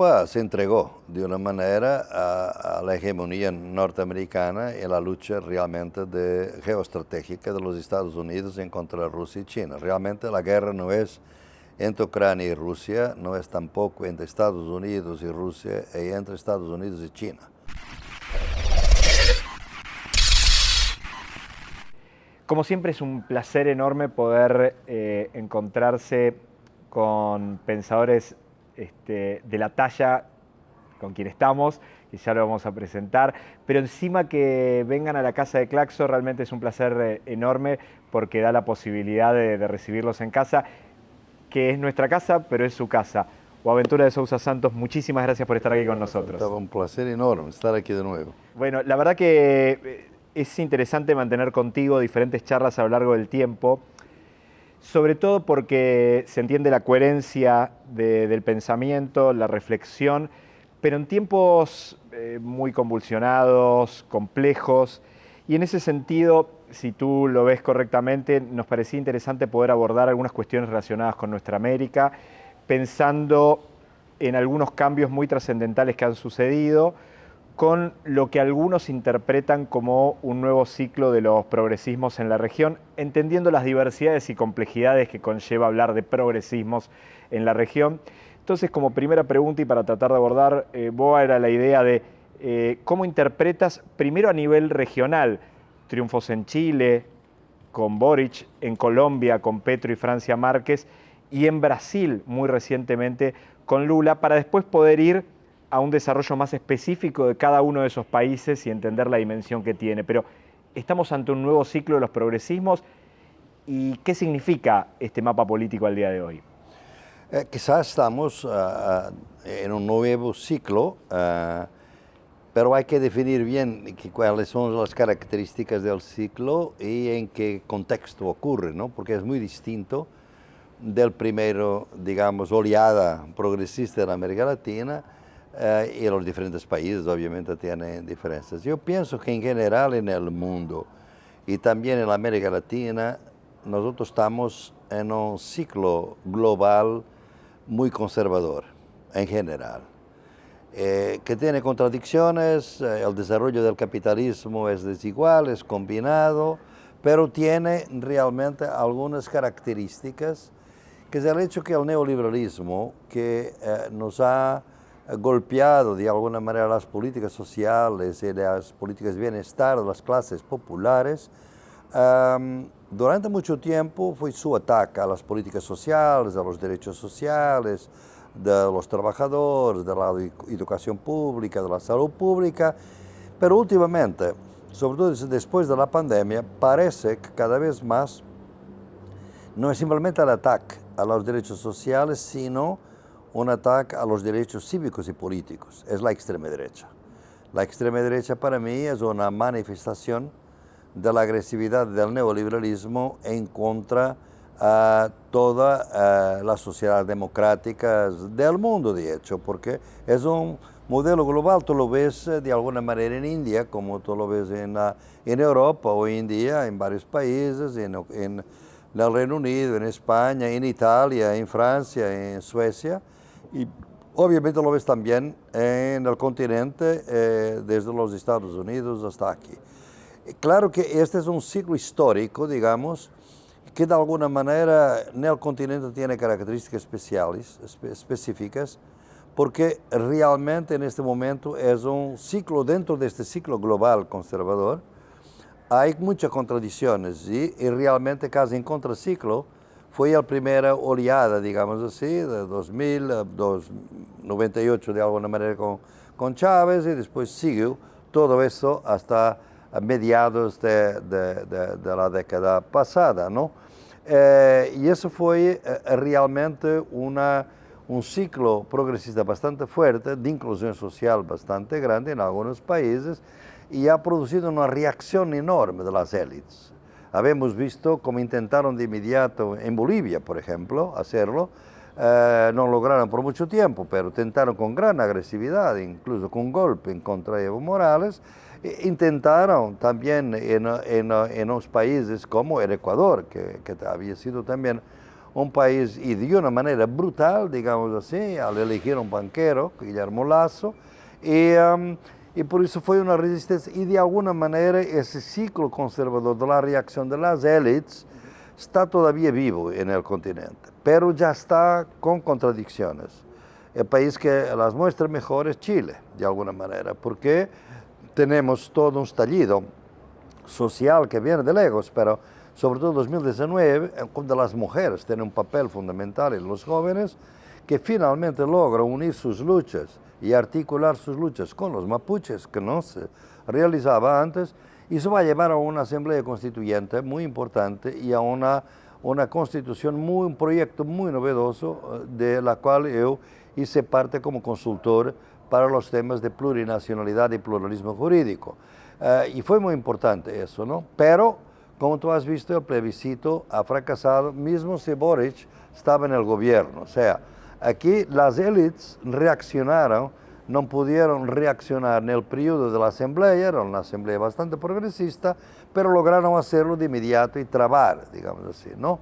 Europa se entregó de una manera a, la hegemonía norteamericana en la lucha realmente de, geoestratégica de los Estados Unidos en contra de Rusia y China. Realmente la guerra no es entre Ucrania y Rusia, no es tampoco entre Estados Unidos y Rusia, y entre Estados Unidos y China. Como siempre es un placer enorme poder eh, encontrarse con pensadores este, de la talla con quien estamos, y ya lo vamos a presentar, pero encima que vengan a la casa de Claxo realmente es un placer eh, enorme porque da la posibilidad de, recibirlos en casa, que es nuestra casa, pero es su casa. O Aventura de Sousa Santos, muchísimas gracias por estar aquí con nosotros. un placer enorme estar aquí de nuevo. Bueno, la verdad que eh, es interesante mantener contigo diferentes charlas a lo largo del tiempo, sobre todo porque se entiende la coherencia del pensamiento, la reflexión, pero en tiempos eh, muy convulsionados, complejos, y en ese sentido, si tú lo ves correctamente, nos parecía interesante poder abordar algunas cuestiones relacionadas con nuestra América, pensando en algunos cambios muy trascendentales que han sucedido, con lo que algunos interpretan como un nuevo ciclo de los progresismos en la región, entendiendo las diversidades y complejidades que conlleva hablar de progresismos en la región. Entonces, como primera pregunta y para tratar de abordar, eh, Boa era la idea de eh, cómo interpretas, primero a nivel regional, triunfos en Chile, con Boric, en Colombia, con Petro y Francia Márquez, y en Brasil, muy recientemente, con Lula, para después poder ir a un desarrollo más específico de cada uno de esos países y entender la dimensión que tiene. Pero estamos ante un nuevo ciclo de los progresismos y ¿qué significa este mapa político al día de hoy? Eh, quizás estamos ah, en un nuevo ciclo, ah, pero hay que definir bien cuáles son las características del ciclo y en qué contexto ocurre, ¿no? porque es muy distinto del primero, digamos, oleada progresista de América Latina eh, y los diferentes países obviamente tienen diferencias. Yo pienso que en general en el mundo y también en América Latina, nosotros estamos en un ciclo global muy conservador, en general, eh, que tiene contradicciones, eh, el desarrollo del capitalismo es desigual, es combinado, pero tiene realmente algunas características, que es el hecho que el neoliberalismo, que nos ha golpeado de alguna manera las políticas sociales y las políticas de bienestar de las clases populares, durante mucho tiempo fue su ataque a las políticas sociales, a los derechos sociales, de los trabajadores, de la educación pública, de la salud pública, pero últimamente, sobre todo después de la pandemia, parece que cada vez más no es simplemente el ataque a los derechos sociales, sino un ataque a los derechos cívicos y políticos, es la extrema derecha. La extrema derecha para mí es una manifestación de la agresividad del neoliberalismo en contra a toda la sociedad democrática del mundo, de hecho, porque es un modelo global, tú lo ves eh, de alguna manera en India, como tú lo ves en, en Europa hoy en día, en varios países, en el Reino Unido, en España, en Italia, en Francia, en Suecia, y obviamente lo ves también en el continente, eh, desde los Estados Unidos hasta aquí. Claro que este es un ciclo histórico, digamos, que de alguna manera en el continente tiene características especiales, específicas, porque realmente en este momento es un ciclo dentro de este ciclo global conservador. Hay muchas contradicciones y, y realmente casi en contraciclo, fue la primera oleada, digamos así, de 2000, 98 de alguna manera con, con Chávez y después siguió todo eso hasta mediados de, de, la década pasada, ¿no? Eh, y eso fue eh, realmente una, un ciclo progresista bastante fuerte, de inclusión social bastante grande en algunos países y ha producido una reacción enorme de las élites. Habemos visto cómo intentaron de inmediato en Bolivia, por ejemplo, hacerlo. Eh, no lograron por mucho tiempo, pero intentaron con gran agresividad, incluso con golpe en contra de Evo Morales. E intentaron también en, en, en, unos países como el Ecuador, que, que, había sido también un país y de una manera brutal, digamos así, al elegir un banquero, Guillermo Lasso, y, um, y por eso fue una resistencia y de alguna manera ese ciclo conservador de la reacción de las élites está todavía vivo en el continente, pero ya está con contradicciones. El país que las muestra mejor es Chile, de alguna manera, porque tenemos todo un estallido social que viene de lejos, pero sobre todo en 2019, donde las mujeres tienen un papel fundamental en los jóvenes, que finalmente logran unir sus luchas y articular sus luchas con los mapuches, que no se realizaba antes, y eso va a llevar a una asamblea constituyente muy importante y a una, una constitución, muy, un proyecto muy novedoso, eh, de la cual yo hice parte como consultor para los temas de plurinacionalidad y pluralismo jurídico. Uh, y fue muy importante eso, ¿no? Pero como tú has visto, el plebiscito ha fracasado, mismo si Boric estaba en el gobierno. O sea, aquí las élites reaccionaron, no pudieron reaccionar en el periodo de la asamblea, era una asamblea bastante progresista, pero lograron hacerlo de inmediato y trabar, digamos así, ¿no?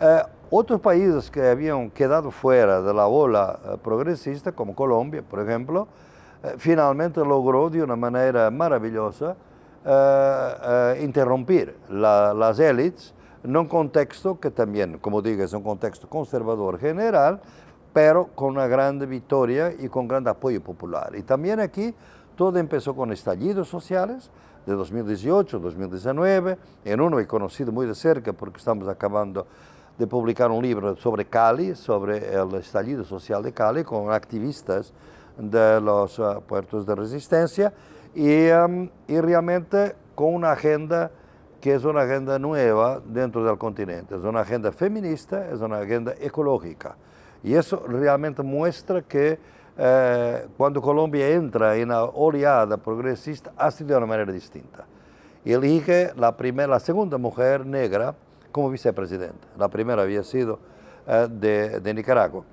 Eh, otros países que habían quedado fuera de la ola eh, progresista, como Colombia, por ejemplo, eh, finalmente logró de una manera maravillosa uh, uh, interrumpir la, las élites en un contexto que también, como digo, es un contexto conservador general, pero con una gran victoria y con gran apoyo popular. Y también aquí todo empezó con estallidos sociales de 2018, 2019, en uno he conocido muy de cerca porque estamos acabando de publicar un libro sobre Cali, sobre el estallido social de Cali, con activistas de los uh, puertos de resistencia, y, um, y, realmente con una agenda que es una agenda nueva dentro del continente, es una agenda feminista, es una agenda ecológica. Y eso realmente muestra que eh, cuando Colombia entra en la oleada progresista, ha sido de una manera distinta. Elige la, primera, la segunda mujer negra como vicepresidenta. La primera había sido eh, de, Nicaragua,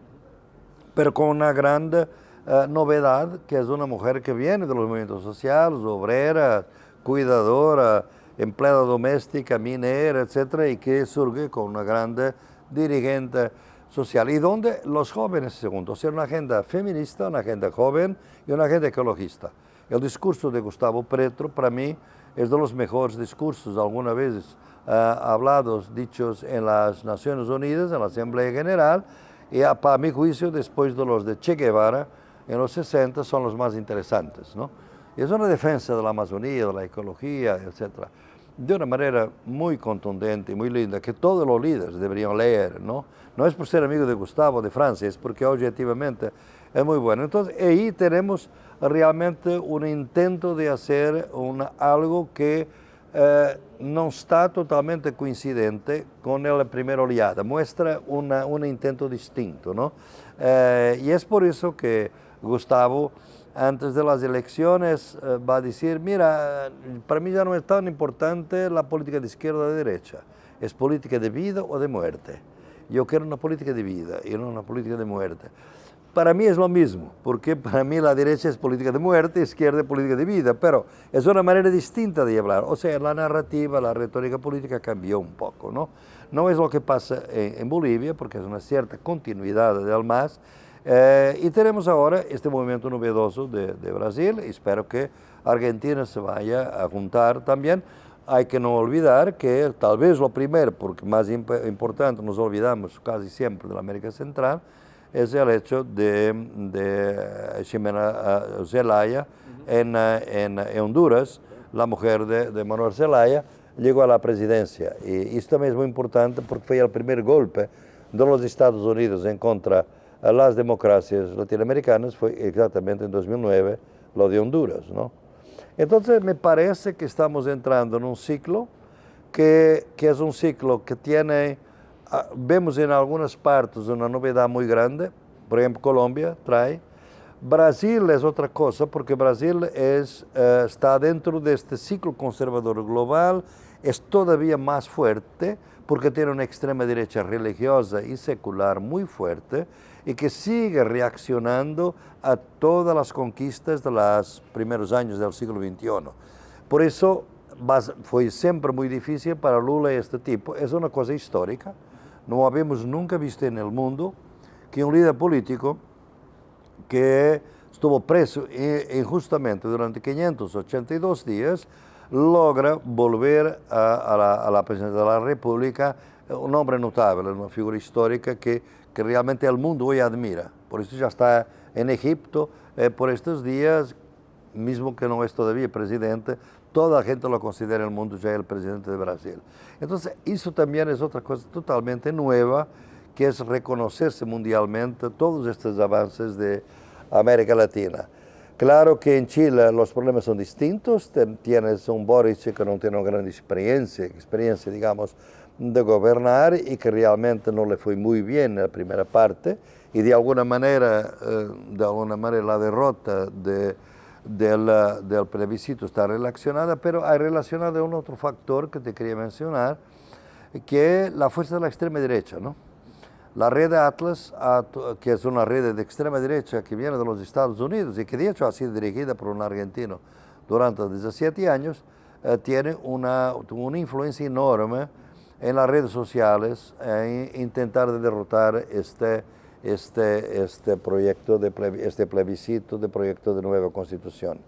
pero con una grande uh, novedad, que es una mujer que viene de los movimientos sociales, obrera, cuidadora, empleada doméstica, minera, etcétera, y que surge con una grande dirigente social. Y donde los jóvenes, segundo, o sea, una agenda feminista, una agenda joven y una agenda ecologista. El discurso de Gustavo Petro, para mí, es de los mejores discursos alguna vez uh, hablados, dichos en las Naciones Unidas, en la Asamblea General, y para mi juicio, después de los de Che Guevara, en los 60 son los más interesantes. ¿no? Es una defensa de la Amazonía, de la ecología, etc. De una manera muy contundente y muy linda, que todos los líderes deberían leer. No, no es por ser amigo de Gustavo de Francia, es porque objetivamente es muy bueno. Entonces ahí tenemos realmente un intento de hacer algo que eh, no está totalmente coincidente con la primera oleada, muestra un intento distinto. ¿no? Eh, y es por eso que Gustavo, antes de las elecciones, eh, va a decir, mira, para mí ya no es tan importante la política de izquierda o de derecha, es política de vida o de muerte. Yo quiero una política de vida y no una política de muerte. Para mí es lo mismo, porque para mí la derecha es política de muerte, izquierda es política de vida, pero es una manera distinta de hablar. O sea, la narrativa, la retórica política cambió un poco, ¿no? No es lo que pasa en, en Bolivia, porque es una cierta continuidad del MAS, eh, y tenemos ahora este movimiento novedoso de, de, Brasil, espero que Argentina se vaya a juntar también. Hay que no olvidar que tal vez lo primero, porque más imp importante, nos olvidamos casi siempre de la América Central, es el hecho de, de Ximena uh, Zelaya uh -huh. en, uh, en, Honduras, la mujer de, de Manuel Zelaya, llegó a la presidencia. Y esto también es muy importante porque fue el primer golpe de los Estados Unidos en contra a las democracias latinoamericanas fue exactamente en 2009 lo de Honduras. ¿no? Entonces me parece que estamos entrando en un ciclo que, que es un ciclo que tiene, ah, vemos en algunas partes una novedad muy grande, por ejemplo Colombia trae, Brasil es otra cosa porque Brasil es, uh, está dentro de este ciclo conservador global, es todavía más fuerte porque tiene una extrema derecha religiosa y secular muy fuerte y que sigue reaccionando a todas las conquistas de los primeros años del siglo XXI. Por eso fue siempre muy difícil para Lula este tipo. Es una cosa histórica, no habíamos nunca visto en el mundo que un líder político que estuvo preso injustamente durante 582 días logra volver a, la, a la presidencia de la República un hombre notable, una figura histórica que, que realmente el mundo hoy admira. Por eso ya está en Egipto eh, por estos días, mismo que no es todavía presidente, toda la gente lo considera el mundo ya el presidente de Brasil. Entonces, eso también es otra cosa totalmente nueva, que es reconocerse mundialmente todos estos avances de América Latina. Claro que en Chile los problemas son distintos, tienes un Boris que no tiene una gran experiencia, experiencia digamos, de gobernar y que realmente no le fue muy bien en la primera parte y de alguna manera, eh, de alguna manera la derrota de, del, plebiscito está relacionada, pero hay relacionada un otro factor que te quería mencionar, que es la fuerza de la extrema derecha. ¿no? La red Atlas, que es una red de extrema derecha que viene de los Estados Unidos y que de hecho ha sido dirigida por un argentino durante 17 años, eh, tiene una, una influencia enorme en las redes sociales e intentar derrotar este, este, este proyecto, de este plebiscito de proyecto de nueva constitución.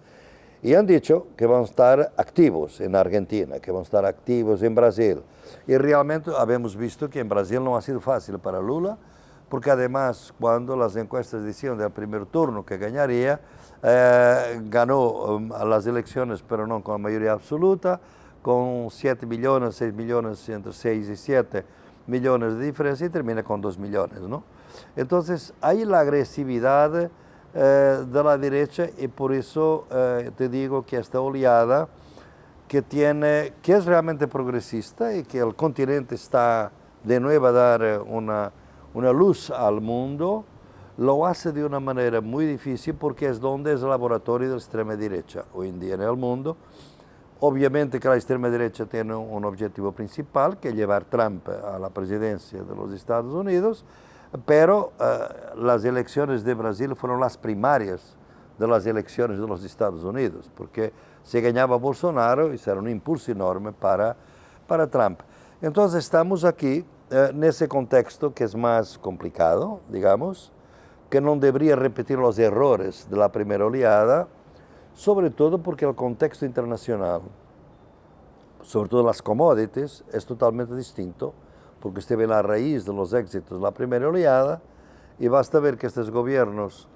Y han dicho que van a estar activos en Argentina, que van a estar activos en Brasil. Y realmente habemos visto que en Brasil no ha sido fácil para Lula, porque además cuando las encuestas decían del primer turno que ganaría, eh, ganó um, las elecciones pero no con mayoría absoluta, con 7 millones, 6 millones, entre 6 y 7 millones de diferencia y termina con 2 millones. ¿no? Entonces, hay la agresividad eh, de la derecha y por eso eh, te digo que esta oleada que, tiene, que es realmente progresista y que el continente está de nuevo a dar eh, una, una luz al mundo, lo hace de una manera muy difícil porque es donde es el laboratorio de la extrema derecha hoy en día en el mundo Obviamente que la extrema derecha tiene un objetivo principal, que es llevar Trump a la presidencia de los Estados Unidos, pero eh, las elecciones de Brasil fueron las primarias de las elecciones de los Estados Unidos, porque se ganaba Bolsonaro y será un impulso enorme para, para Trump. Entonces estamos aquí eh, en ese contexto que es más complicado, digamos, que no debería repetir los errores de la primera oleada, sobre todo porque el contexto internacional, sobre todo las commodities, es totalmente distinto, porque usted ve la raíz de los éxitos de la primera oleada y basta ver que estos gobiernos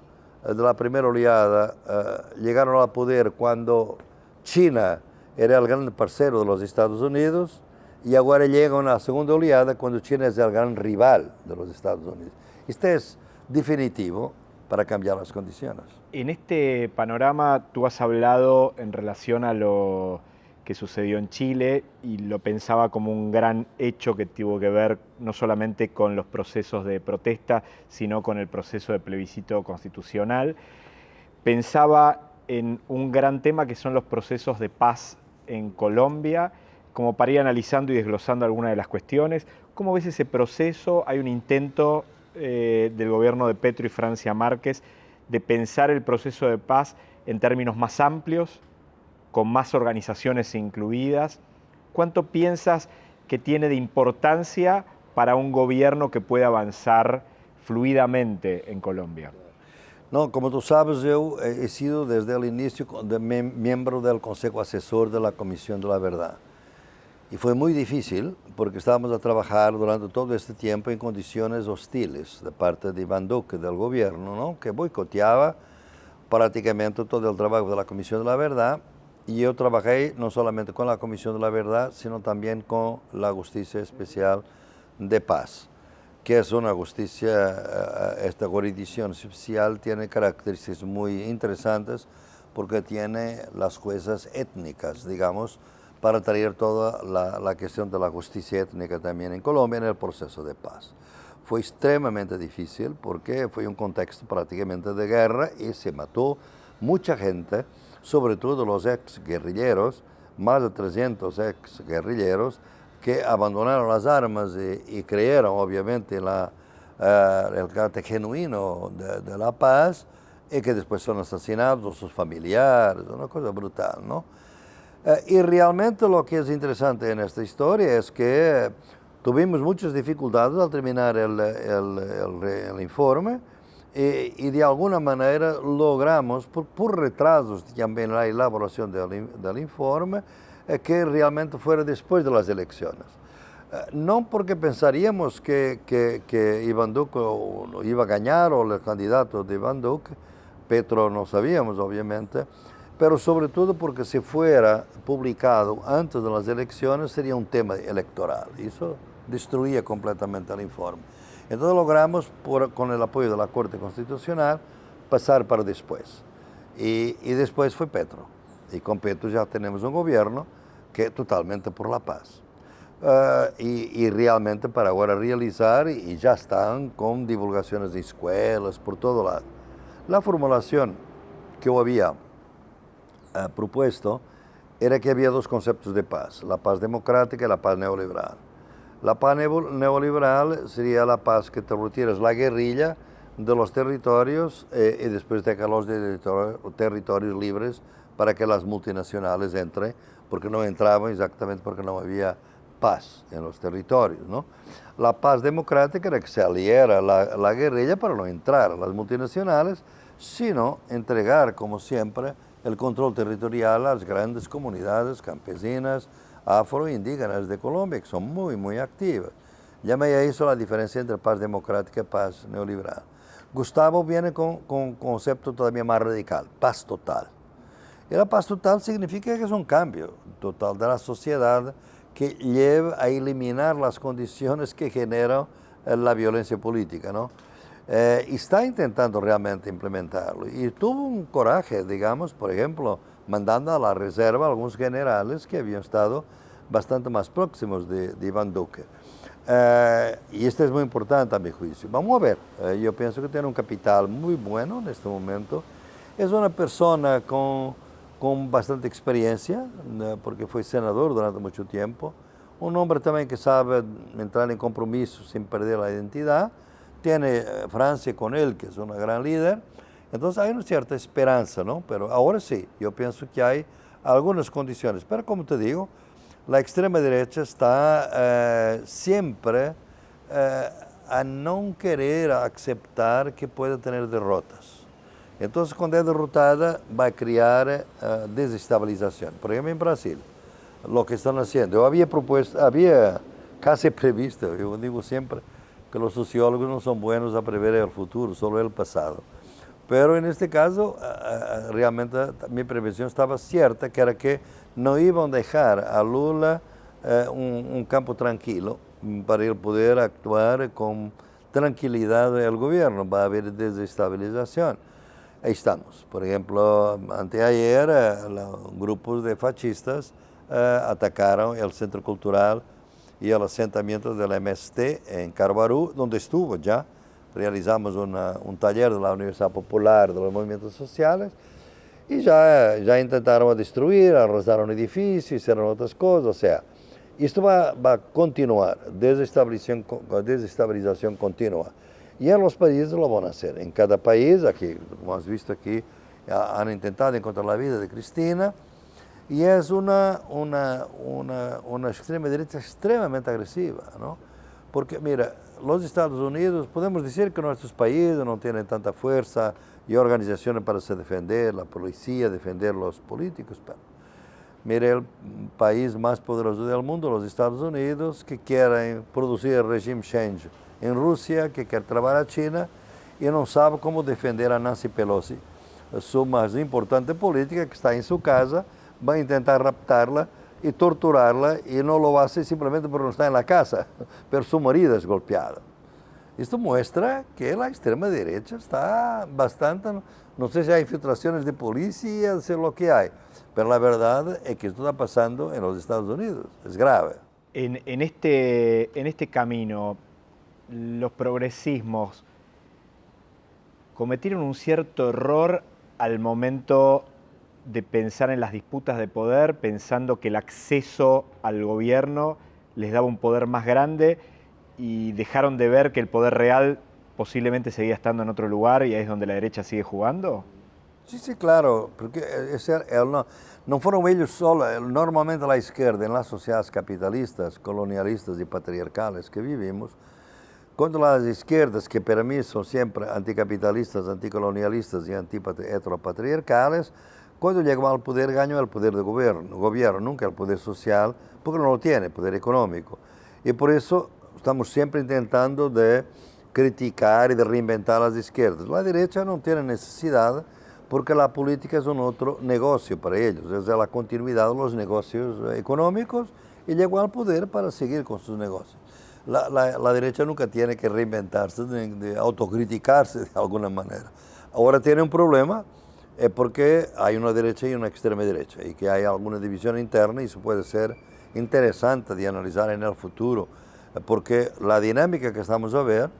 eh, de la primera oleada uh, llegaron al poder cuando China era el gran parcero de los Estados Unidos y ahora llegan a la segunda oleada cuando China es el gran rival de los Estados Unidos. Este es definitivo para cambiar las condiciones. En este panorama tú has hablado en relación a lo que sucedió en Chile y lo pensaba como un gran hecho que tuvo que ver no solamente con los procesos de protesta, sino con el proceso de plebiscito constitucional. Pensaba en un gran tema que son los procesos de paz en Colombia, como para ir analizando y desglosando algunas de las cuestiones. ¿Cómo ves ese proceso? Hay un intento eh, del gobierno de Petro y Francia Márquez de pensar el proceso de paz en términos más amplios, con más organizaciones incluidas. ¿Cuánto piensas que tiene de importancia para un gobierno que pueda avanzar fluidamente en Colombia? No, como tú sabes, yo he sido desde el inicio miembro del Consejo Asesor de la Comisión de la Verdad. Y fue muy difícil porque estábamos a trabajar durante todo este tiempo en condiciones hostiles de parte de Iván Duque, del gobierno, ¿no? que boicoteaba prácticamente todo el trabajo de la Comisión de la Verdad. Y yo trabajé no solamente con la Comisión de la Verdad, sino también con la Justicia Especial de Paz, que es una justicia, eh, esta jurisdicción especial tiene características muy interesantes porque tiene las juezas étnicas, digamos, para traer toda la, la, cuestión de la justicia étnica también en Colombia en el proceso de paz. Fue extremadamente difícil porque fue un contexto prácticamente de guerra y se mató mucha gente, sobre todo los ex guerrilleros, más de 300 ex guerrilleros que abandonaron las armas y, y creyeron obviamente la, uh, el carácter genuino de, de, la paz y que después son asesinados sus familiares, una cosa brutal, ¿no? Eh, y realmente lo que es interesante en esta historia es que Tuvimos muchas dificultades al terminar el, el, el, informe y, y, de alguna manera logramos, por, por retrasos también en la elaboración del, del informe, eh, que realmente fuera después de las elecciones. Eh, no porque pensaríamos que, que, que Iván Duque iba a ganar o el candidato de Iván Duque, Petro no sabíamos obviamente, pero sobre todo porque si fuera publicado antes de las elecciones sería un tema electoral. Eso destruía completamente el informe. Entonces logramos, por, con el apoyo de la Corte Constitucional, pasar para después. Y, y, después fue Petro. Y con Petro ya tenemos un gobierno que totalmente por la paz. Uh, y, y, realmente para ahora realizar, y ya están con divulgaciones de escuelas por todo lado. La formulación que había uh, propuesto era que había dos conceptos de paz, la paz democrática y la paz neoliberal. La paz neoliberal sería la paz que te retiras la guerrilla de los territorios eh, y después dejarlos de territorios libres para que las multinacionales entren, porque no entraban exactamente porque no había paz en los territorios. La paz democrática era que se aliera la, la guerrilla para no entrar a las multinacionales, sino entregar, como siempre, el control territorial a las grandes comunidades campesinas, afro-indígenas de Colombia, que son muy, muy activas. Llamé a eso la diferencia entre paz democrática y paz neoliberal. Gustavo viene con, con un concepto todavía más radical, paz total. Y la paz total significa que es un cambio total de la sociedad que lleva a eliminar las condiciones que generan la violencia política. ¿no? Eh, está intentando realmente implementarlo y tuvo un coraje, digamos, por ejemplo, mandando a la reserva a algunos generales que habían estado bastante más próximos de, de Iván Duque. Eh, y esto es muy importante a mi juicio. Vamos a ver, eh, yo pienso que tiene un capital muy bueno en este momento. Es una persona con, con bastante experiencia, eh, porque fue senador durante mucho tiempo. Un hombre también que sabe entrar en compromiso sin perder la identidad. Tiene Francia con él, que es una gran líder. Entonces hay una cierta esperanza, ¿no? Pero ahora sí, yo pienso que hay algunas condiciones. Pero como te digo, la extrema derecha está eh, siempre eh, a no querer aceptar que puede tener derrotas. Entonces, cuando es derrotada, va a crear eh, desestabilización. Por ejemplo, en Brasil, lo que están haciendo. Yo había propuesto, había casi previsto, yo digo siempre que los sociólogos no son buenos a prever el futuro, solo el pasado. Pero en este caso, realmente mi previsión estaba cierta, que era que no iban a dejar a Lula eh, un, un, campo tranquilo para él poder actuar con tranquilidad el gobierno, va a haber desestabilización. Ahí estamos. Por ejemplo, anteayer eh, grupos de fascistas eh, atacaron el centro cultural y el asentamiento del MST en Carbarú, donde estuvo ya realizamos una, un taller de la Universidad Popular de los Movimientos Sociales y ya, ya intentaron destruir, arrasaron edificios, hicieron otras cosas, o sea, esto va, va a continuar, desestabilización, desestabilización continua. Y en los países lo van a hacer. En cada país, aquí, como has visto aquí, han intentado encontrar la vida de Cristina y es una, una, una, una extrema derecha extremadamente agresiva, ¿no? Porque, mira, los Estados Unidos, podemos decir que nuestros países no tienen tanta fuerza y organizaciones para se defender, la policía, defender los políticos. Pero, mire, el país más poderoso del mundo, los Estados Unidos, que quieren producir el régimen change en Rusia, que quiere trabajar a China y no sabe cómo defender a Nancy Pelosi, su más importante política, que está en su casa, va a intentar raptarla y torturarla y no lo hace simplemente porque no está en la casa, pero su marido es golpeado. Esto muestra que la extrema derecha está bastante, no sé si hay infiltraciones de policía, sé lo que hay, pero la verdad es que esto está pasando en los Estados Unidos, es grave. En, en, este, en este camino, los progresismos cometieron un cierto error al momento de pensar en las disputas de poder, pensando que el acceso al gobierno les daba un poder más grande y dejaron de ver que el poder real posiblemente seguía estando en otro lugar y ahí es donde la derecha sigue jugando? Sí, sí, claro, porque ese, no, no fueron ellos solos, normalmente la izquierda en las sociedades capitalistas, colonialistas y patriarcales que vivimos, contra las izquierdas, que para mí son siempre anticapitalistas, anticolonialistas y antiheteropatriarcales, cuando llegó al poder ganó el poder de gobierno, gobierno, nunca el poder social, porque no lo tiene, poder económico. Y por eso estamos siempre intentando de criticar y de reinventar las izquierdas. La derecha no tiene necesidad porque la política es un otro negocio para ellos, es la continuidad de los negocios económicos y llegó al poder para seguir con sus negocios. La, la, derecha nunca tiene que reinventarse, de, de, autocriticarse de alguna manera. Ahora tiene un problema es porque hay una derecha y una extrema derecha y que hay alguna división interna y eso puede ser interesante de analizar en el futuro, porque la dinámica que estamos a ver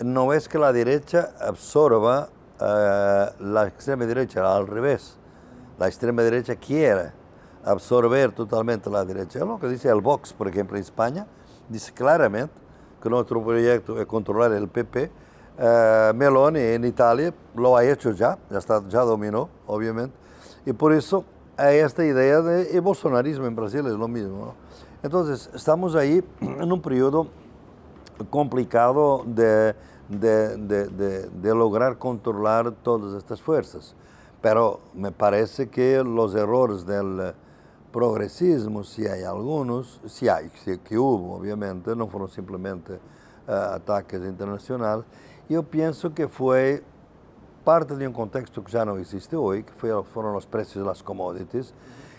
no es que la derecha absorba uh, la extrema derecha, al revés. La extrema derecha quiere absorber totalmente la derecha. Es lo que dice el Vox, por ejemplo, en España, dice claramente que nuestro proyecto es controlar el PP. Uh, Meloni en Italia lo ha hecho ya, ya, está, ya dominó, obviamente. Y por eso hay esta idea de el bolsonarismo en Brasil es lo mismo. ¿no? Entonces, estamos ahí en un periodo complicado de de, de, de, lograr controlar todas estas fuerzas. Pero me parece que los errores del progresismo, si hay algunos, si hay, si, que hubo obviamente, no fueron simplemente uh, ataques internacionales, yo pienso que fue parte de un contexto que ya no existe hoy, que los precios de las commodities,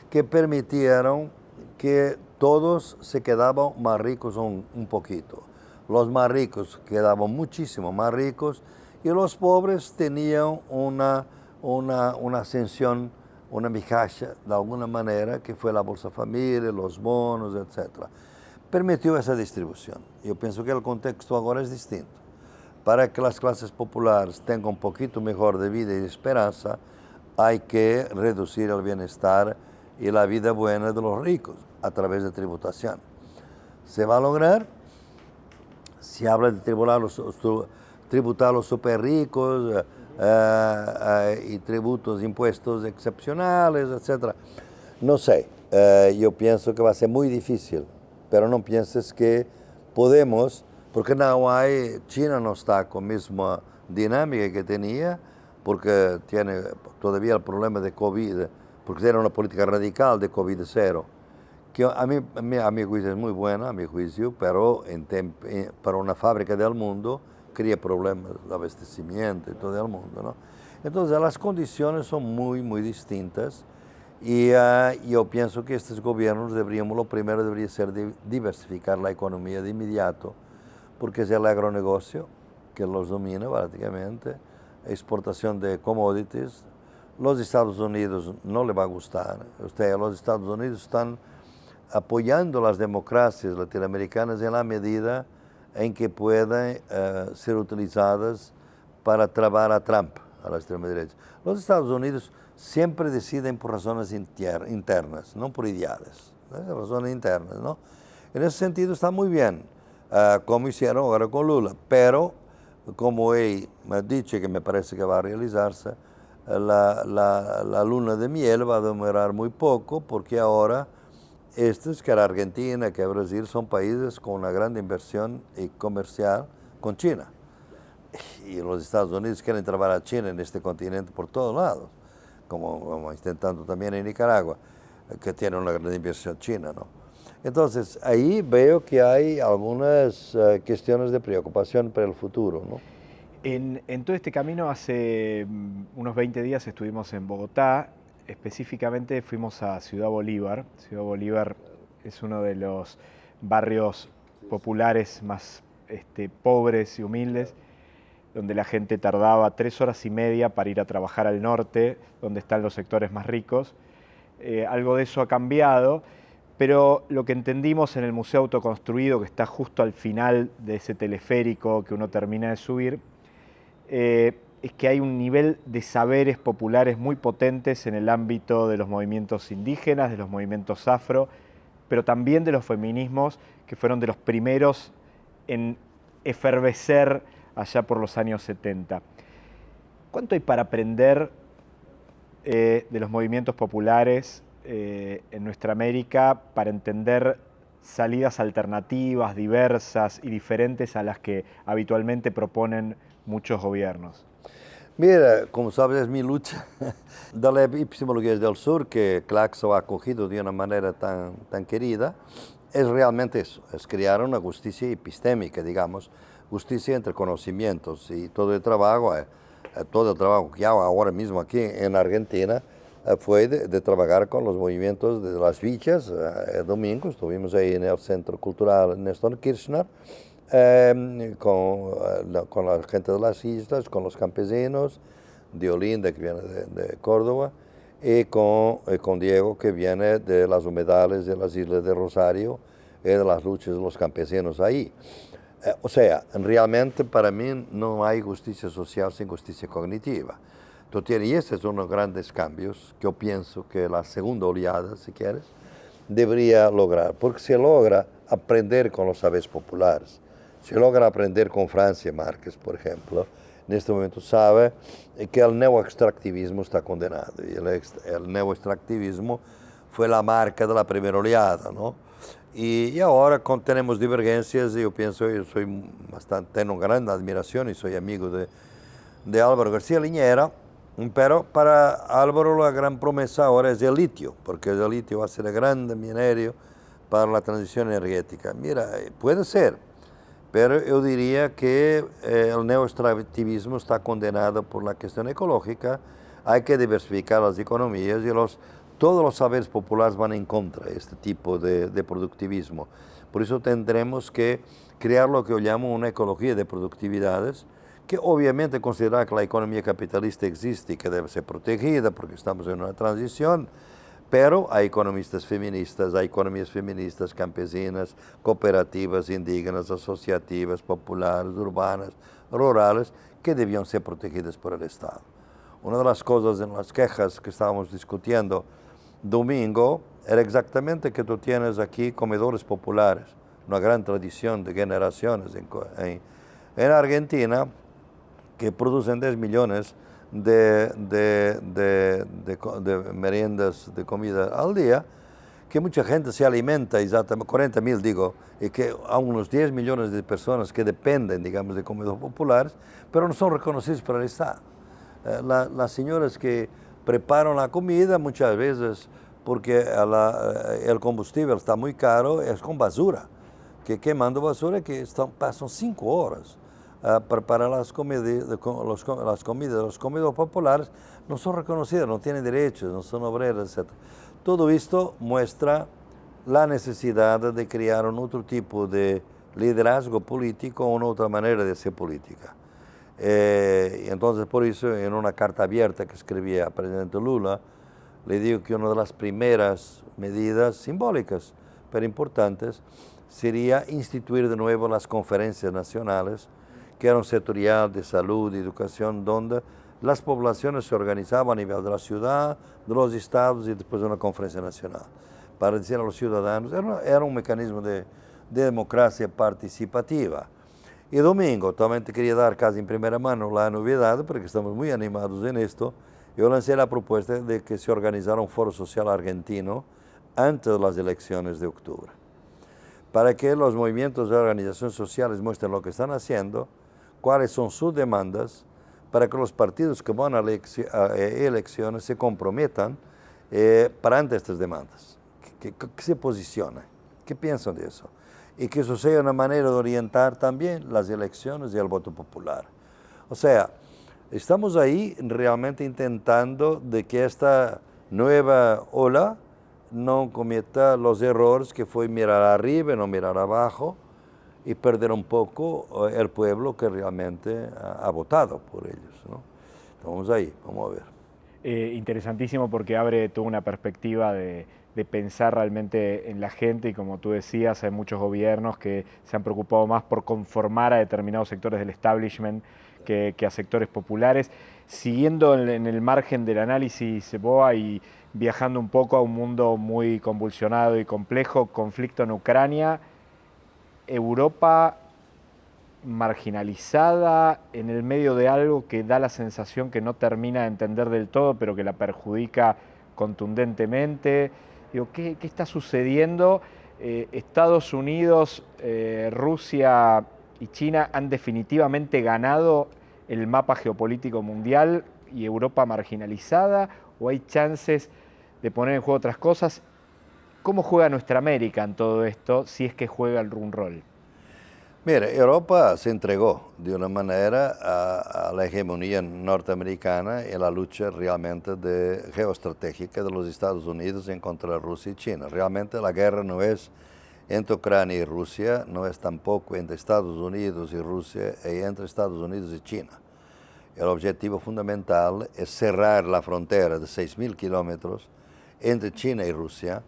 que permitieron que todos se quedaban más ricos un, un poquito los más ricos quedaban muchísimo más ricos y los pobres tenían una, una, una ascensión, una migaja de alguna manera, que fue la Bolsa Familia, los bonos, etc. Permitió esa distribución. Yo pienso que el contexto ahora es distinto. Para que las clases populares tengan un poquito mejor de vida y esperanza, hay que reducir el bienestar y la vida buena de los ricos a través de tributación. ¿Se va a lograr? se habla de tributar los, tributar los super ricos eh, eh, y tributos, impuestos excepcionales, etc. No sé, eh, yo pienso que va a ser muy difícil, pero no pienses que podemos, porque no hay, China no está con misma dinámica que tenía, porque tiene todavía el problema de COVID, porque tiene una política radical de COVID cero que a mí, a mi juicio es muy buena, a mi juicio, pero en eh, para una fábrica del mundo crea problemas de abastecimiento y todo el mundo. ¿no? Entonces las condiciones son muy, muy distintas y uh, yo pienso que estos gobiernos deberíamos, lo primero debería ser diversificar la economía de inmediato, porque es el agronegocio que los domina prácticamente, exportación de commodities. Los Estados Unidos no le va a gustar, Usted, los Estados Unidos están apoyando las democracias latinoamericanas en la medida en que puedan uh, ser utilizadas para trabar a Trump, a la extrema derecha. Los Estados Unidos siempre deciden por razones inter internas, no por ideales, ¿no? razones internas. ¿no? En ese sentido está muy bien, uh, como hicieron ahora con Lula, pero como él me dicho que me parece que va a realizarse, la, la, la luna de miel va a demorar muy poco porque ahora estos, que la Argentina, que Brasil, son países con una gran inversión comercial con China. Y los Estados Unidos quieren trabajar a China en este continente por todos lados, como, intentando también en Nicaragua, que tiene una gran inversión china. ¿no? Entonces, ahí veo que hay algunas uh, cuestiones de preocupación para el futuro. ¿no? En, todo este camino, hace mm, unos 20 días estuvimos en Bogotá específicamente fuimos a Ciudad Bolívar. Ciudad Bolívar es uno de los barrios populares más este, pobres y humildes, donde la gente tardaba tres horas y media para ir a trabajar al norte, donde están los sectores más ricos. Eh, algo de eso ha cambiado, pero lo que entendimos en el Museo Autoconstruido, que está justo al final de ese teleférico que uno termina de subir, eh, es que hay un nivel de saberes populares muy potentes en el ámbito de los movimientos indígenas, de los movimientos afro, pero también de los feminismos que fueron de los primeros en efervecer allá por los años 70. ¿Cuánto hay para aprender eh, de los movimientos populares eh, en nuestra América para entender salidas alternativas, diversas y diferentes a las que habitualmente proponen muchos gobiernos? Mira, como sabes, es mi lucha de la epistemología del sur, que Claxo ha acogido de una manera tan, tan querida, es realmente eso, es crear una justicia epistémica, digamos, justicia entre conocimientos y todo el trabajo, eh, eh, todo el trabajo que hago ahora mismo aquí en Argentina fue de, trabajar con los movimientos de las villas. el domingo estuvimos ahí en el Centro Cultural Néstor Kirchner, Em, con, la, con, la, gente de las islas, con los campesinos, de Olinda, que viene de, Córdoba, y con, con, Diego, que viene de las humedales de las islas de Rosario y de las luchas de los campesinos ahí. Eh, o sea, realmente para mí no hay justicia social sin justicia cognitiva. Entonces, y estos son los grandes cambios que yo pienso que la segunda oleada, si quieres, debería lograr, porque se logra aprender con los saberes populares se logra aprender con Francia Márquez, por ejemplo, en este momento sabe que el neoextractivismo está condenado. Y el, el neoextractivismo fue la marca de la primera oleada, ¿no? Y, y, ahora con, tenemos divergencias y yo pienso, yo soy bastante, tengo gran admiración y soy amigo de, de Álvaro García Liñera, pero para Álvaro la gran promesa ahora es el litio, porque el litio va a ser el gran minerio para la transición energética. Mira, puede ser, pero yo diría que eh, el neoextractivismo está condenado por la cuestión ecológica, hay que diversificar las economías y los, todos los saberes populares van en contra de este tipo de, de productivismo. Por eso tendremos que crear lo que yo llamo una ecología de productividades, que obviamente considera que la economía capitalista existe y que debe ser protegida porque estamos en una transición, pero hay economistas feministas, hay economías feministas campesinas, cooperativas, indígenas, asociativas, populares, urbanas, rurales, que debían ser protegidas por el Estado. Una de las cosas en las quejas que estábamos discutiendo domingo era exactamente que tú tienes aquí comedores populares, una gran tradición de generaciones en, en, en Argentina, que producen 10 millones de, meriendas de comida al día, que mucha gente se alimenta, exactamente, 40 mil digo, y que hay unos 10 millones de personas que dependen, digamos, de comidas populares, pero no son reconocidos por el Estado. Eh, las señoras que preparan la comida muchas veces, porque eh, el combustible está muy caro, es con basura, que quemando basura que están, pasan cinco horas para las comidas, los, las comidas los comedores populares no son reconocidas, no tienen derechos, no son obreras, etc. Todo esto muestra la necesidad de crear un otro tipo de liderazgo político, una otra manera de hacer política. Eh, entonces, por eso, en una carta abierta que escribí al presidente Lula, le digo que una de las primeras medidas simbólicas, pero importantes, sería instituir de nuevo las conferencias nacionales que era un sectorial de salud y educación donde las poblaciones se organizaban a nivel de la ciudad, de los estados y después de una conferencia nacional para decir a los ciudadanos, era, un mecanismo de, democracia participativa. Y domingo, también te quería dar casi en primera mano la novedad, porque estamos muy animados en esto, yo lancé la propuesta de que se organizara un foro social argentino antes de las elecciones de octubre, para que los movimientos de organizaciones sociales muestren lo que están haciendo, cuáles son sus demandas para que los partidos que van a, eh, elecciones se comprometan eh, para ante estas demandas, que, se posicionen, qué piensan de eso. Y que eso sea una manera de orientar también las elecciones y el voto popular. O sea, estamos ahí realmente intentando de que esta nueva ola no cometa los errores que fue mirar arriba y no mirar abajo, y perder un poco eh, el pueblo que realmente ha, votado por ellos. ¿no? Vamos ahí, vamos a ver. Eh, interesantísimo porque abre toda una perspectiva de, de, pensar realmente en la gente y como tú decías, hay muchos gobiernos que se han preocupado más por conformar a determinados sectores del establishment que, que a sectores populares. Siguiendo en, en, el margen del análisis BOA y viajando un poco a un mundo muy convulsionado y complejo, conflicto en Ucrania, Europa marginalizada en el medio de algo que da la sensación que no termina de entender del todo, pero que la perjudica contundentemente. ¿qué, está sucediendo? Eh, Estados Unidos, eh, Rusia y China han definitivamente ganado el mapa geopolítico mundial y Europa marginalizada, o hay chances de poner en juego otras cosas. ¿Cómo juega nuestra América en todo esto, si es que juega el run rol? Mire, Europa se entregó de una manera a, la hegemonía norteamericana y a la lucha realmente de, geoestratégica de los Estados Unidos en contra de Rusia y China. Realmente la guerra no es entre Ucrania y Rusia, no es tampoco entre Estados Unidos y Rusia y entre Estados Unidos y China. El objetivo fundamental es cerrar la frontera de 6.000 kilómetros entre China y Rusia,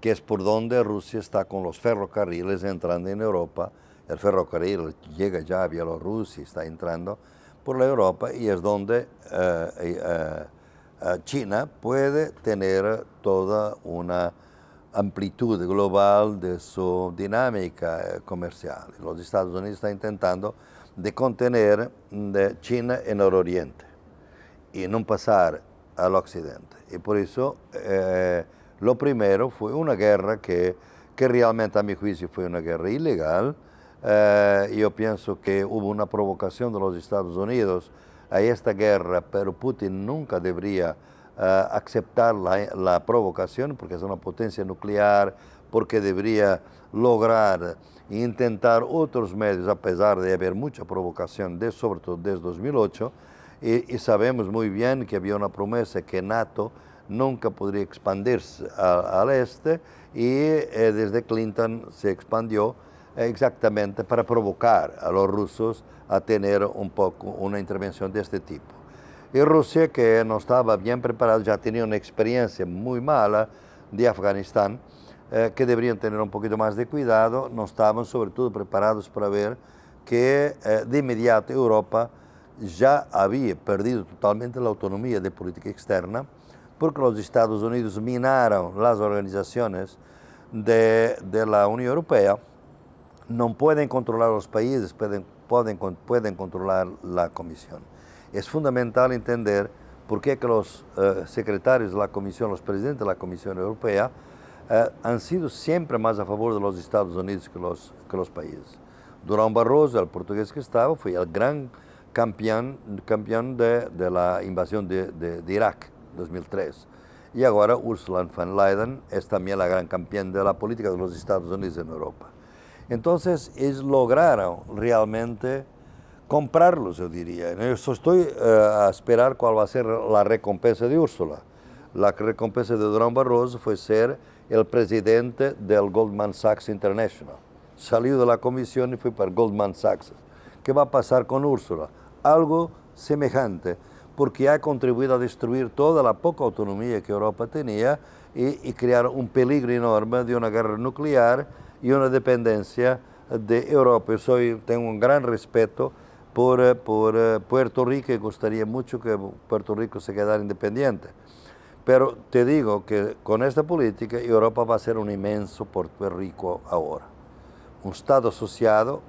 que es por donde Rusia está con los ferrocarriles entrando en Europa el ferrocarril llega ya a Bielorrusia, está entrando por la Europa y es donde eh, eh, eh, China puede tener toda una amplitud global de su dinámica comercial. Los Estados Unidos están intentando de contener de China en el oriente y no pasar al occidente. Y por eso lo primero fue una guerra que, que realmente a mi juicio fue una guerra ilegal, eh, yo pienso que hubo una provocación de los Estados Unidos a esta guerra, pero Putin nunca debería eh, aceptar la, provocación porque es una potencia nuclear, porque debería lograr intentar otros medios, a pesar de haber mucha provocación, de, sobre todo desde 2008, y, sabemos muy bien que había una promesa que NATO nunca podría expandirse al este, y eh, desde Clinton se expandió exactamente para provocar a los rusos a tener un poco una intervención de este tipo. Y Rusia, que no estaba bien preparada, ya tenía una experiencia muy mala de Afganistán, eh, que deberían tener un poquito más de cuidado, no estaban sobre todo preparados para ver que eh, de inmediato Europa ya había perdido totalmente la autonomía de política externa, porque los Estados Unidos minaron las organizaciones de, de la Unión Europea, no pueden controlar los países, pueden, pueden, pueden controlar la comisión. Es fundamental entender por qué que los eh, secretarios de la comisión, los presidentes de la Comisión Europea, eh, han sido siempre más a favor de los Estados Unidos que los, que los países. Durán Barroso, el portugués que estaba, fue el gran campeón, campeón de, de la invasión de, de, de Irak, 2003. Y ahora Ursula von Leyen es también la gran campeón de la política de los Estados Unidos en Europa. Entonces, ellos lograron realmente comprarlos, yo diría. Yo estoy eh, a esperar cuál va a ser la recompensa de Úrsula. La recompensa de Durán Barroso fue ser el presidente del Goldman Sachs International. Salió de la comisión y fue para Goldman Sachs. ¿Qué va a pasar con Úrsula? Algo semejante, porque ha contribuido a destruir toda la poca autonomía que Europa tenía y, crear un peligro enorme de una guerra nuclear y una dependencia de Europa. Yo soy, tengo un gran respeto por, eh, por eh, Puerto Rico y gustaría mucho que Puerto Rico se quedara independiente. Pero te digo que con esta política Europa va a ser un inmenso Puerto Rico ahora. Un Estado asociado,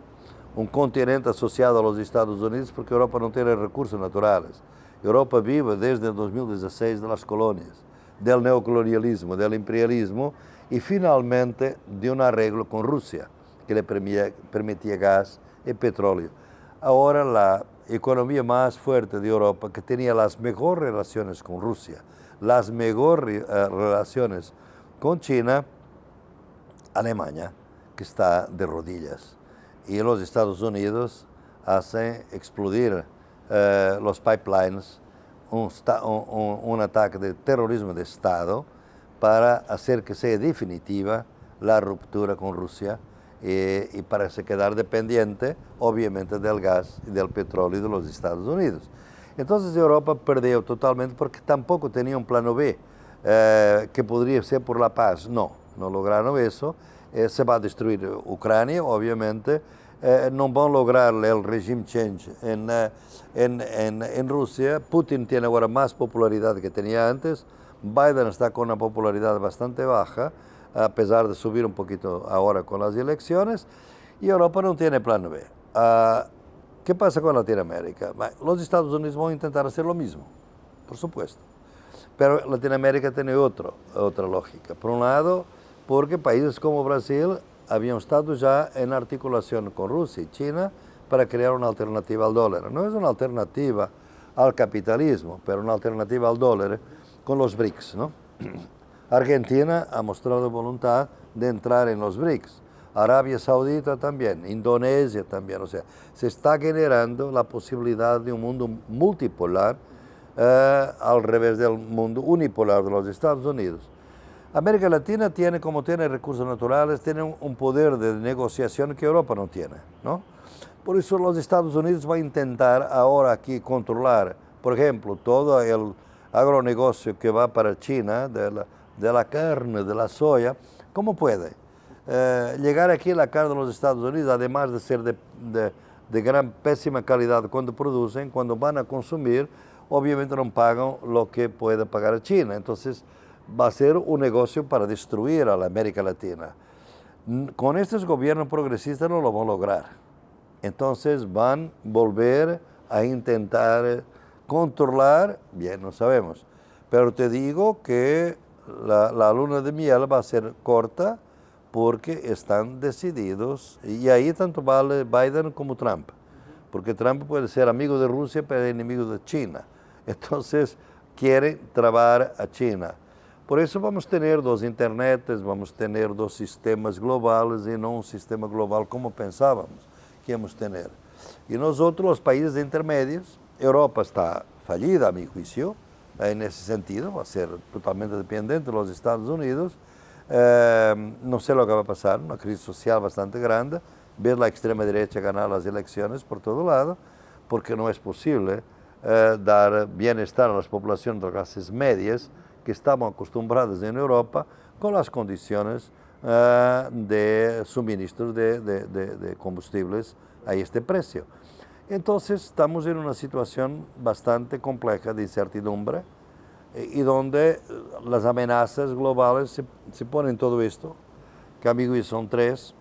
un continente asociado a los Estados Unidos porque Europa no tiene recursos naturales. Europa vive desde el 2016 de las colonias, del neocolonialismo, del imperialismo y finalmente de un arreglo con Rusia que le permitía, gas y petróleo. Ahora la economía más fuerte de Europa, que tenía las mejores relaciones con Rusia, las mejores eh, relaciones con China, Alemania, que está de rodillas. Y los Estados Unidos hacen explodir eh, los pipelines, un, un ataque de terrorismo de Estado, para hacer que sea definitiva la ruptura con Rusia eh, y para se quedar dependiente, obviamente, del gas y del petróleo de los Estados Unidos. Entonces Europa perdió totalmente porque tampoco tenía un plano B, eh, que podría ser por la paz. No, no lograron eso. Eh, se va a destruir Ucrania, obviamente. No van a lograr el regime change en, en, en, en Rusia. Putin tiene ahora más popularidad que tenía antes Biden está con una popularidad bastante baja, a pesar de subir un poquito ahora con las elecciones, y Europa no tiene plan B. uh, ¿qué pasa con Latinoamérica? Los Estados Unidos van a intentar hacer lo mismo, por supuesto. Pero Latinoamérica tiene otro, otra lógica. Por un lado, porque países como Brasil habían estado ya en articulación con Rusia y China para crear una alternativa al dólar. No es una alternativa al capitalismo, pero una alternativa al dólar con los BRICS. Argentina ha mostrado voluntad de entrar en los BRICS. Arabia Saudita también, Indonesia también. O sea, se está generando la posibilidad de un mundo multipolar eh, al revés del mundo unipolar de los Estados Unidos. América Latina tiene, como tiene recursos naturales, tiene un, poder de negociación que Europa no tiene. ¿no? Por eso los Estados Unidos va a intentar ahora aquí controlar, por ejemplo, todo el agronegocio que va para China, de la, carne, de la soya, ¿cómo puede? Eh, llegar aquí la carne de los Estados Unidos, además de ser de, de, de, gran pésima calidad cuando producen, cuando van a consumir, obviamente no pagan lo que puede pagar China. Entonces va a ser un negocio para destruir a la América Latina. Con estos gobiernos progresistas no lo van a lograr. Entonces van a volver a intentar controlar, bien, no sabemos. Pero te digo que la, la luna de miel va a ser corta, porque están decididos, y ahí tanto vale Biden como Trump, porque Trump puede ser amigo de Rusia, pero enemigo de China. Entonces, quiere trabar a China. Por eso vamos a tener dos internets, vamos a tener dos sistemas globales y no un sistema global como pensábamos que íbamos a tener. Y nosotros, los países intermedios, Europa está fallida a mi juicio, en ese sentido, va a ser totalmente dependiente de los Estados Unidos, eh, no sé lo que va a pasar, una crisis social bastante grande, ver la extrema derecha ganar las elecciones por todo lado, porque no es posible eh, dar bienestar a las poblaciones de clases medias que estaban acostumbradas en Europa con las condiciones eh, de suministro de, de, de, de combustibles a este precio. Entonces estamos en una situación bastante compleja de incertidumbre, y donde eh, las amenazas globales se, se ponen todo esto, que amigos son tres,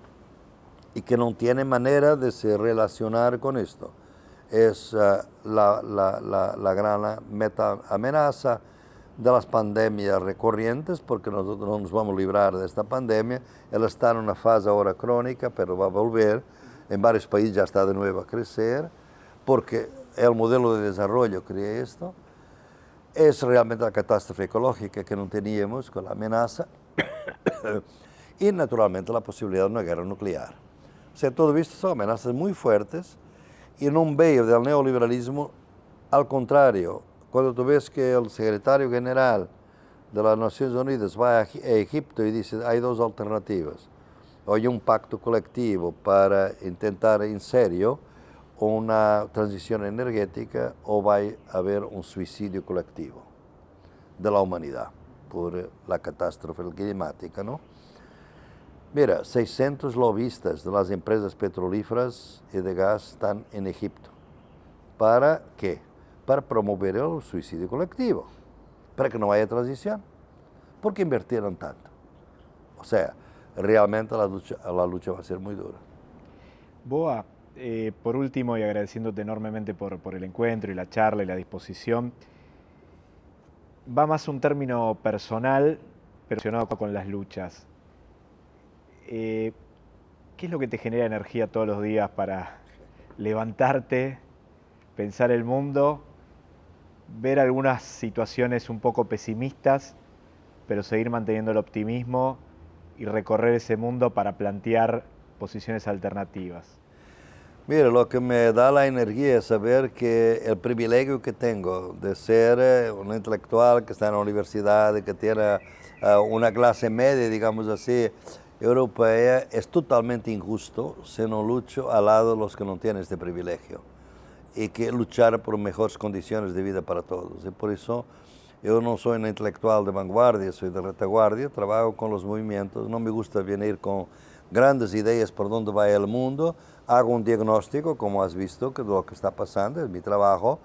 y que no tienen manera de se relacionar con esto. Es uh, la, la, la, la, gran meta amenaza de las pandemias recurrentes, porque no nos vamos a librar de esta pandemia. Él está en una fase ahora crónica, pero va a volver. En varios países ya está de nuevo a crecer, porque el modelo de desarrollo crea esto es realmente la catástrofe ecológica que no teníamos con la amenaza y naturalmente la posibilidad de una guerra nuclear. O sea, todo esto son amenazas muy fuertes y un veo del neoliberalismo, al contrario, cuando tú ves que el secretario general de las Naciones Unidas va a Egipto y dice hay dos alternativas, o hay un pacto colectivo para intentar en serio una transición energética o va a haber un suicidio colectivo de la humanidad por la catástrofe climática, ¿no? Mira, 600 lobistas de las empresas petrolíferas y de gas están en Egipto. ¿Para qué? Para promover el suicidio colectivo, para que no haya transición. ¿Por qué invirtieron tanto? O sea, realmente la lucha, la lucha va a ser muy dura. Boa, eh, por último, y agradeciéndote enormemente por, el encuentro y la charla y la disposición, va más un término personal, relacionado con las luchas. Eh, ¿Qué es lo que te genera energía todos los días para levantarte, pensar el mundo, ver algunas situaciones un poco pesimistas, pero seguir manteniendo el optimismo y recorrer ese mundo para plantear posiciones alternativas? Mira, lo que me da la energía es saber que el privilegio que tengo de ser eh, un intelectual que está en la universidad que tiene uh, una clase media, digamos así, europea, es totalmente injusto si no lucho al lado de los que no tienen este privilegio y que luchar por mejores condiciones de vida para todos. Y por eso yo no soy un intelectual de vanguardia, soy de retaguardia, trabajo con los movimientos, no me gusta venir con grandes ideas por dónde va el mundo, hago un diagnóstico, como has visto, de lo que está pasando, es mi trabajo,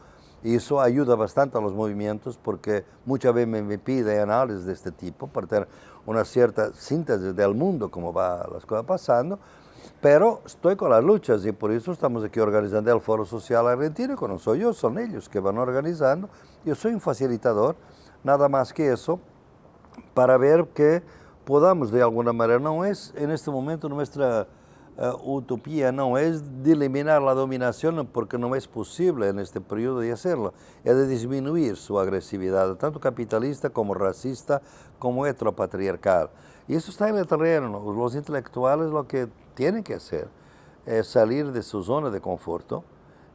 y eso ayuda bastante a los movimientos porque muchas veces me, pide análisis de este tipo para tener una cierta síntesis del mundo, cómo va las cosas pasando, Pero estoy con las luchas y por eso estamos aquí organizando el Foro Social Argentino, que no soy yo, son ellos que van organizando. Yo soy un facilitador, nada más que eso, para ver que podamos de alguna manera, no es en este momento nuestra uh, utopía, no es de eliminar la dominación porque no es posible en este periodo de hacerlo, es de disminuir su agresividad, tanto capitalista como racista como heteropatriarcal. Y eso está en el terreno, los intelectuales lo que tienen que hacer es salir de su zona de conforto,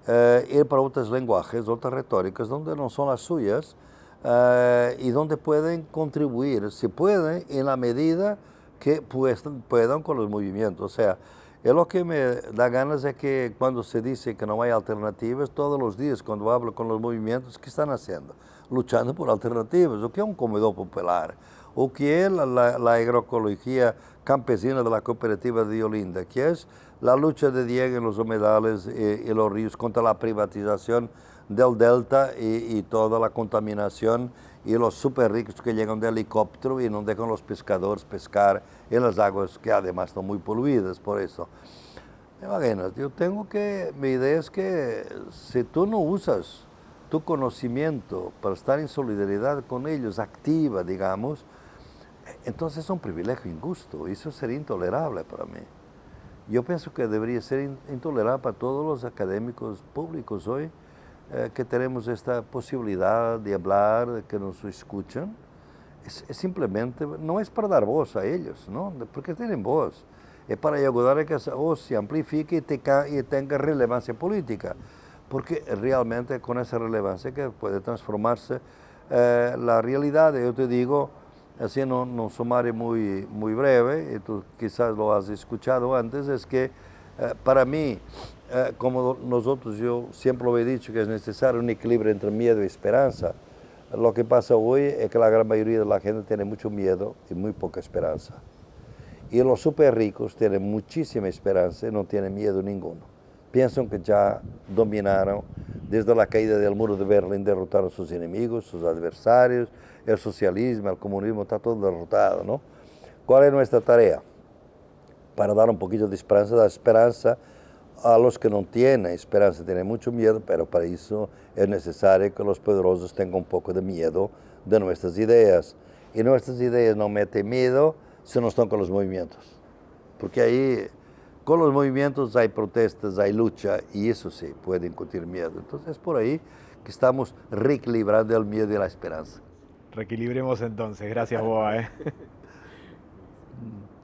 uh, ir para otros lenguajes, otras retóricas donde no son las suyas, uh, y donde pueden contribuir, si pueden, en la medida que pues, puedan con los movimientos. O sea, es lo que me da ganas es que cuando se dice que no hay alternativas, todos los días cuando hablo con los movimientos, ¿qué están haciendo? Luchando por alternativas. O que es un comedor popular, o que es la, agroecología campesina de la cooperativa de Olinda, que es la lucha de Diego en los humedales y, y los ríos contra la privatización del delta y, toda la contaminación y los super ricos que llegan de helicóptero y no dejan los pescadores pescar en las aguas que además están muy poluidas por eso. Imagínate, yo tengo que, mi idea es que si tú no usas tu conocimiento para estar en solidaridad con ellos, activa, digamos, entonces es un privilegio injusto, y eso sería intolerable para mí. Yo pienso que debería ser intolerable para todos los académicos públicos hoy, eh, que tenemos esta posibilidad de hablar, de que nos escuchan, es, es, simplemente, no es para dar voz a ellos, ¿no? porque tienen voz, es para ayudar a que esa voz se amplifique y, te, y tenga relevancia política, porque realmente con esa relevancia que puede transformarse eh, la realidad, yo te digo, así en un, un, sumario muy, muy breve, tú quizás lo has escuchado antes, es que eh, para mí, eh, como nosotros, yo siempre lo he dicho que es necesario un equilibrio entre miedo y esperanza. Lo que pasa hoy es que la gran mayoría de la gente tiene mucho miedo y muy poca esperanza. Y los super ricos tienen muchísima esperanza y no tienen miedo ninguno. Piensan que ya dominaron desde la caída del muro de Berlín, derrotaron a sus enemigos, sus adversarios, el socialismo, el comunismo, está todo derrotado, ¿no? ¿Cuál es nuestra tarea? Para dar un poquito de esperanza, dar esperanza a los que no tienen esperanza, tienen mucho miedo, pero para eso es necesario que los poderosos tengan un poco de miedo de nuestras ideas. Y nuestras ideas no meten miedo si no están con los movimientos. Porque ahí, con los movimientos hay protestas, hay lucha, y eso sí, puede incutir miedo. Entonces es por ahí que estamos reequilibrando el miedo y la esperanza. Reequilibremos entonces. Gracias, Boa. ¿eh?